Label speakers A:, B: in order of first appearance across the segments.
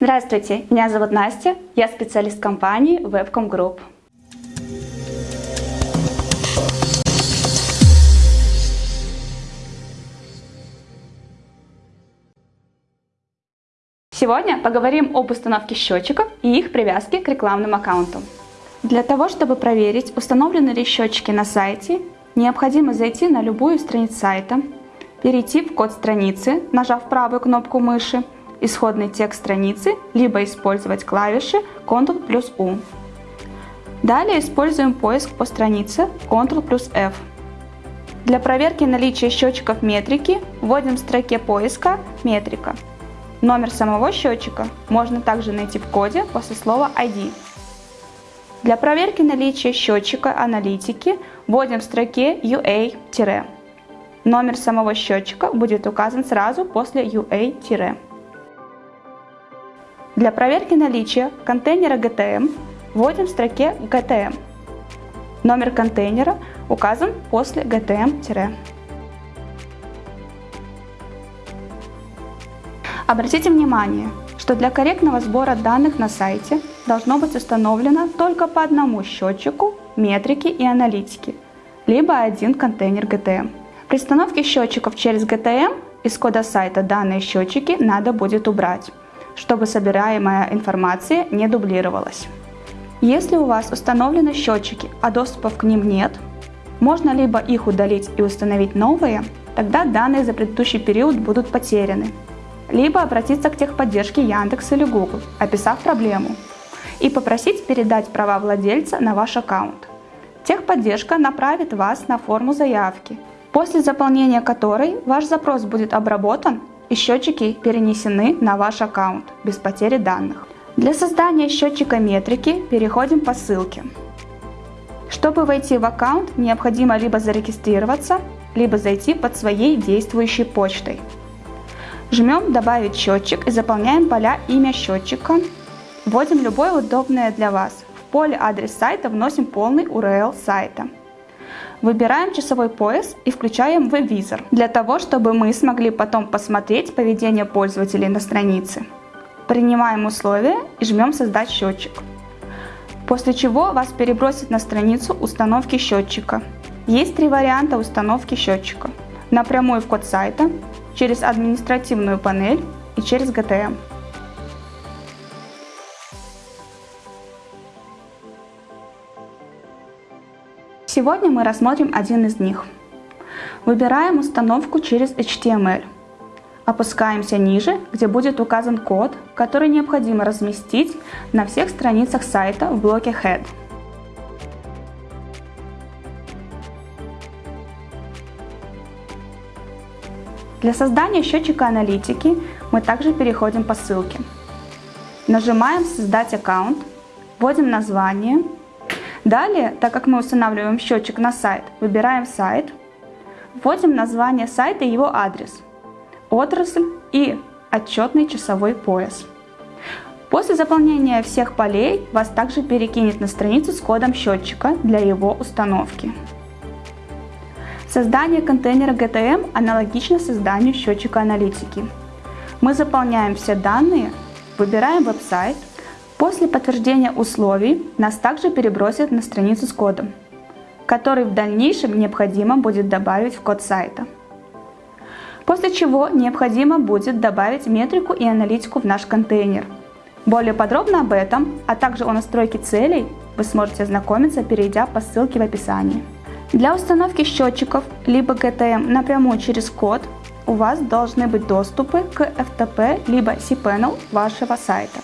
A: Здравствуйте, меня зовут Настя, я специалист компании Webcom Group. Сегодня поговорим об установке счетчиков и их привязке к рекламным аккаунтам. Для того, чтобы проверить, установлены ли счетчики на сайте, необходимо зайти на любую страницу сайта, перейти в код страницы, нажав правую кнопку мыши, исходный текст страницы, либо использовать клавиши Ctrl плюс U. Далее используем поиск по странице Ctrl плюс F. Для проверки наличия счетчиков метрики вводим в строке поиска «Метрика». Номер самого счетчика можно также найти в коде после слова ID. Для проверки наличия счетчика аналитики вводим в строке UA-. Номер самого счетчика будет указан сразу после UA-. Для проверки наличия контейнера GTM вводим в строке GTM. Номер контейнера указан после GTM-. Обратите внимание, что для корректного сбора данных на сайте должно быть установлено только по одному счетчику, метрики и аналитики, либо один контейнер GTM. При установке счетчиков через GTM из кода сайта данные счетчики надо будет убрать чтобы собираемая информация не дублировалась. Если у вас установлены счетчики, а доступов к ним нет, можно либо их удалить и установить новые, тогда данные за предыдущий период будут потеряны, либо обратиться к техподдержке Яндекс или Google, описав проблему, и попросить передать права владельца на ваш аккаунт. Техподдержка направит вас на форму заявки, после заполнения которой ваш запрос будет обработан и счетчики перенесены на ваш аккаунт без потери данных. Для создания счетчика метрики переходим по ссылке. Чтобы войти в аккаунт, необходимо либо зарегистрироваться, либо зайти под своей действующей почтой. Жмем «Добавить счетчик» и заполняем поля имя счетчика. Вводим любое удобное для вас. В поле адрес сайта вносим полный URL сайта. Выбираем часовой пояс и включаем веб-визор, для того, чтобы мы смогли потом посмотреть поведение пользователей на странице. Принимаем условия и жмем «Создать счетчик». После чего вас перебросит на страницу установки счетчика. Есть три варианта установки счетчика. Напрямую в код сайта, через административную панель и через GTM. Сегодня мы рассмотрим один из них. Выбираем установку через HTML. Опускаемся ниже, где будет указан код, который необходимо разместить на всех страницах сайта в блоке Head. Для создания счетчика аналитики мы также переходим по ссылке. Нажимаем «Создать аккаунт», вводим название, Далее, так как мы устанавливаем счетчик на сайт, выбираем сайт, вводим название сайта и его адрес, отрасль и отчетный часовой пояс. После заполнения всех полей вас также перекинет на страницу с кодом счетчика для его установки. Создание контейнера GTM аналогично созданию счетчика аналитики. Мы заполняем все данные, выбираем веб-сайт, После подтверждения условий нас также перебросят на страницу с кодом, который в дальнейшем необходимо будет добавить в код сайта. После чего необходимо будет добавить метрику и аналитику в наш контейнер. Более подробно об этом, а также о настройке целей вы сможете ознакомиться, перейдя по ссылке в описании. Для установки счетчиков либо GTM напрямую через код у вас должны быть доступы к FTP либо cPanel вашего сайта.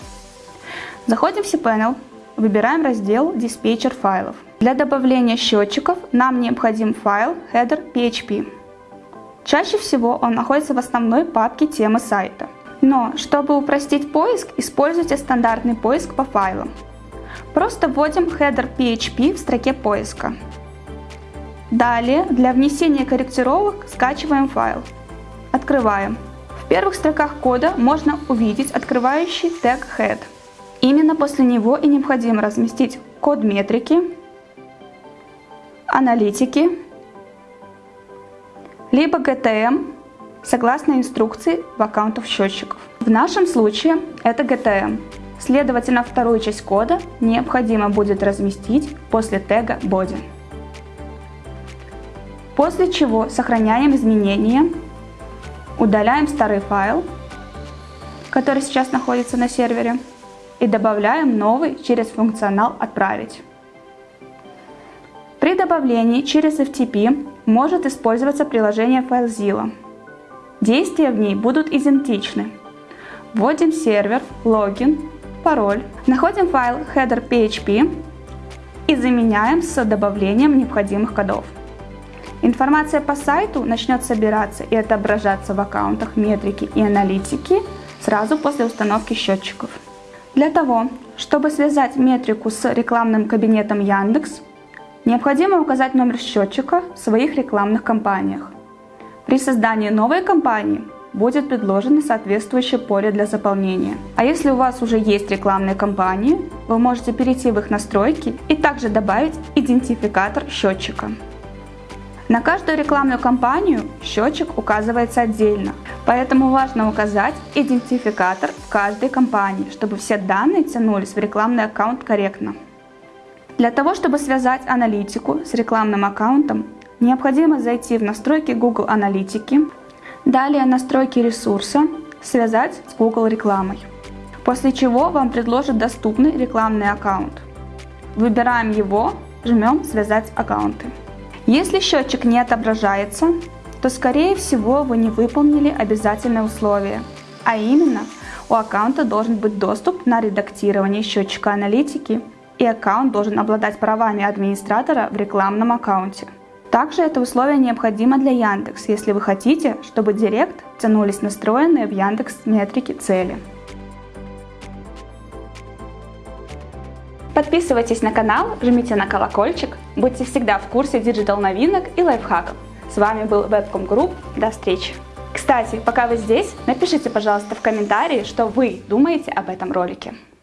A: Заходим в cPanel, выбираем раздел диспетчер файлов. Для добавления счетчиков нам необходим файл header.php. Чаще всего он находится в основной папке темы сайта. Но, чтобы упростить поиск, используйте стандартный поиск по файлам. Просто вводим header.php в строке поиска. Далее, для внесения корректировок скачиваем файл. Открываем. В первых строках кода можно увидеть открывающий тег head – Именно после него и необходимо разместить код метрики, аналитики, либо GTM согласно инструкции в аккаунтах счетчиков. В нашем случае это GTM. Следовательно, вторую часть кода необходимо будет разместить после тега body. После чего сохраняем изменения, удаляем старый файл, который сейчас находится на сервере, и добавляем новый через функционал «Отправить». При добавлении через FTP может использоваться приложение FileZilla. Действия в ней будут идентичны. Вводим сервер, логин, пароль, находим файл header.php и заменяем с добавлением необходимых кодов. Информация по сайту начнет собираться и отображаться в аккаунтах метрики и аналитики сразу после установки счетчиков. Для того, чтобы связать метрику с рекламным кабинетом Яндекс, необходимо указать номер счетчика в своих рекламных кампаниях. При создании новой кампании будет предложено соответствующее поле для заполнения. А если у вас уже есть рекламные кампании, вы можете перейти в их настройки и также добавить идентификатор счетчика. На каждую рекламную кампанию счетчик указывается отдельно, поэтому важно указать идентификатор в каждой кампании, чтобы все данные тянулись в рекламный аккаунт корректно. Для того, чтобы связать аналитику с рекламным аккаунтом, необходимо зайти в настройки Google Аналитики, далее настройки ресурса, связать с Google рекламой. После чего вам предложат доступный рекламный аккаунт. Выбираем его, жмем «Связать аккаунты». Если счетчик не отображается, то скорее всего вы не выполнили обязательное условие, а именно у аккаунта должен быть доступ на редактирование счетчика аналитики и аккаунт должен обладать правами администратора в рекламном аккаунте. Также это условие необходимо для Яндекс, если вы хотите, чтобы Директ тянулись настроенные в Яндекс метрики цели. Подписывайтесь на канал, жмите на колокольчик, будьте всегда в курсе digital новинок и лайфхаков. С вами был Webcom Group, до встречи! Кстати, пока вы здесь, напишите, пожалуйста, в комментарии, что вы думаете об этом ролике.